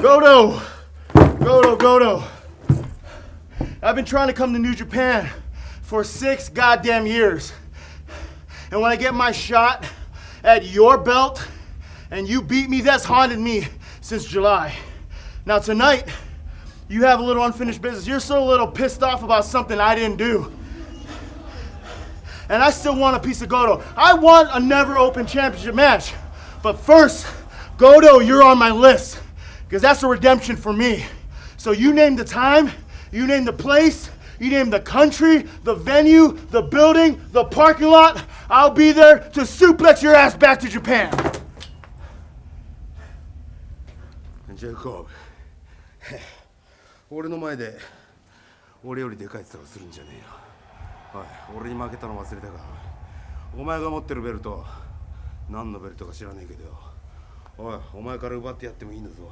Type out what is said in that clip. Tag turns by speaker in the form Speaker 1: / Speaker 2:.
Speaker 1: Goto! Goto, Goto. I've been trying to come to New Japan for six goddamn years. And when I get my shot at your belt and you beat me, that's haunted me since July. Now tonight, you have a little unfinished business. You're so a little pissed off about something I didn't do. And I still want a piece of Goto. I want a never open championship match. But first, Goto, you're on my list. Because that's a redemption for me. So you name the time, you name the place, you name the country, the venue, the building, the parking lot. I'll be there to suplex your ass back to Japan.
Speaker 2: ジェイコブ俺の前で俺よりでかい面するんじゃねえよおい俺に負けたの忘れたかお前が持ってるベルト何のベルトか知らねえけどよおいお前から奪ってやってもいいんだぞ